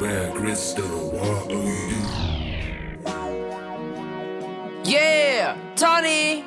Where crystal what are you? Yeah, Tony.